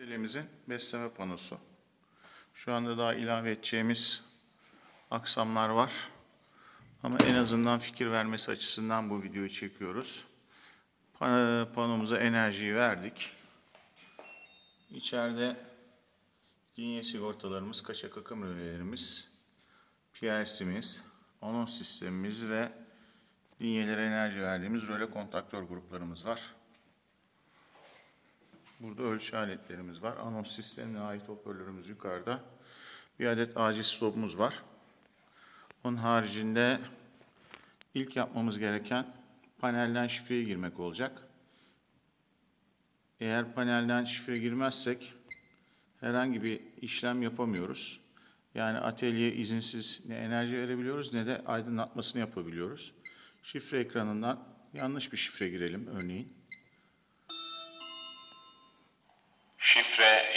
Elimizin besleme panosu. Şu anda daha ilave edeceğimiz aksamlar var. Ama en azından fikir vermesi açısından bu videoyu çekiyoruz. Pa- Panomuza enerjiyi verdik. İçeride linye sigortalarımız, kaçak akım rölelerimiz, PLC'miz, anons sistemimiz ve linyelere enerji verdiğimiz röle kontaktör gruplarımız var. Burada ölçü aletlerimiz var. Anons sistemine ait hoparlörümüz yukarıda. Bir adet acil stopumuz var. Onun haricinde ilk yapmamız gereken panelden şifreye girmek olacak. Eğer panelden şifre girmezsek herhangi bir işlem yapamıyoruz. Yani atölye izinsiz ne enerji verebiliyoruz ne de aydınlatmasını yapabiliyoruz. Şifre ekranından yanlış bir şifre girelim örneğin.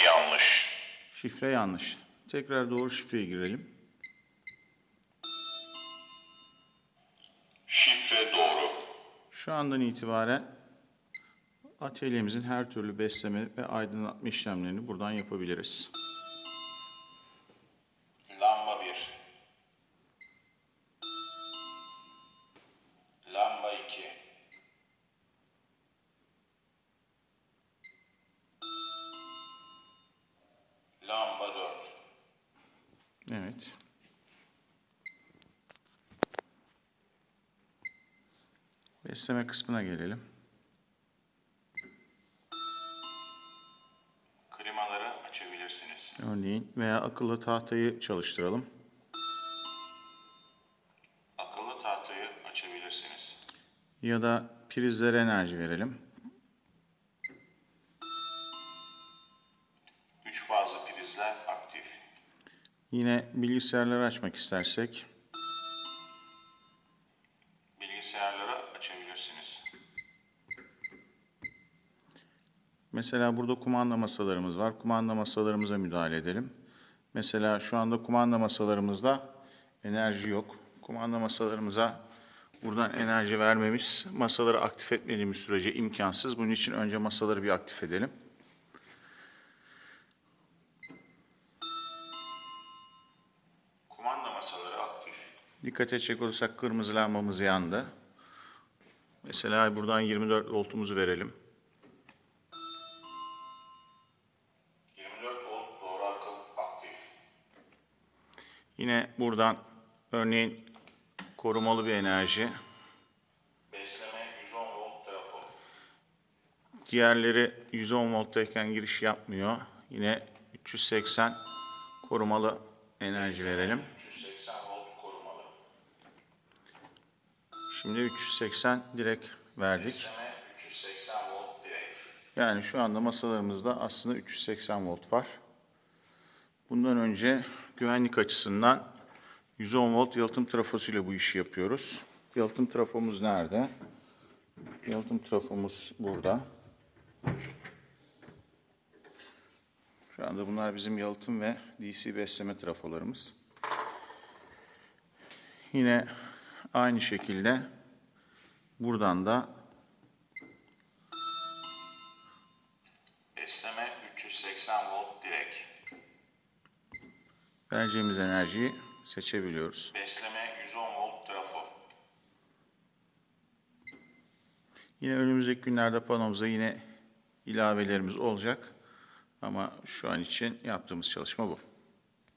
Yanlış. Şifre yanlış. Tekrar doğru şifreyi girelim. Şifre doğru. Şu andan itibaren atölyemizin her türlü besleme ve aydınlatma işlemlerini buradan yapabiliriz. Lamba 4. Evet. Besleme kısmına gelelim. Klimaları açabilirsiniz. Örneğin veya akıllı tahtayı çalıştıralım. Akıllı tahtayı açabilirsiniz. Ya da prizlere enerji verelim. Prizler aktif. Yine bilgisayarları açmak istersek Bilgisayarları açabilirsiniz. Mesela burada kumanda masalarımız var. Kumanda masalarımıza müdahale edelim. Mesela şu anda kumanda masalarımızda enerji yok. Kumanda masalarımıza buradan enerji vermemiz masaları aktif etmediğimiz sürece imkansız. Bunun için önce masaları bir aktif edelim. Dikkat edecek olursak kırmızı lambamız yandı. Mesela buradan 24 voltumuzu verelim. 24 volt doğru akım aktif. Yine buradan örneğin korumalı bir enerji. Besleme 110 volt trafo. Diğerleri 110 volttayken giriş yapmıyor. Yine 380 korumalı enerji verelim. 380 volt korumalı. Şimdi 380 direkt verdik. Besleme 380 volt direkt. Yani şu anda masalarımızda aslında 380 volt var. Bundan önce güvenlik açısından 110 volt yalıtım trafosuyla bu işi yapıyoruz. Yalıtım trafomuz nerede? Yalıtım trafomuz burada. Şu anda bunlar bizim yalıtım ve DC besleme trafolarımız. Yine aynı şekilde buradan da Besleme 380 volt direkt. vereceğimiz enerjiyi seçebiliyoruz. Besleme 110 volt trafo. Yine önümüzdeki günlerde panomuza yine ilavelerimiz olacak. Ama şu an için yaptığımız çalışma bu.